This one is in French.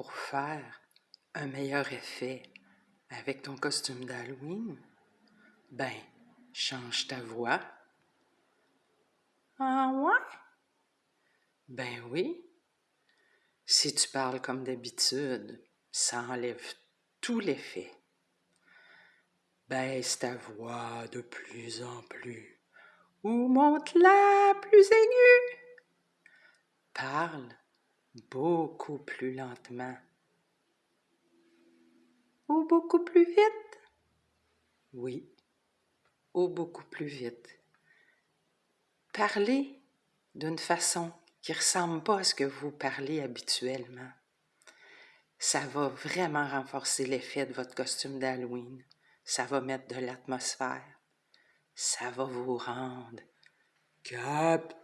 pour faire un meilleur effet avec ton costume d'Halloween, ben, change ta voix. Ah ouais? Ben oui. Si tu parles comme d'habitude, ça enlève tout l'effet. Baisse ta voix de plus en plus ou monte-la plus aiguë. Parle beaucoup plus lentement ou beaucoup plus vite? Oui, ou beaucoup plus vite. Parlez d'une façon qui ressemble pas à ce que vous parlez habituellement. Ça va vraiment renforcer l'effet de votre costume d'Halloween. Ça va mettre de l'atmosphère. Ça va vous rendre captivant.